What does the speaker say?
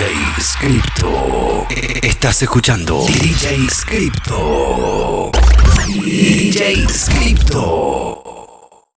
DJ Scripto. Estás escuchando DJ Scripto. DJ Scripto.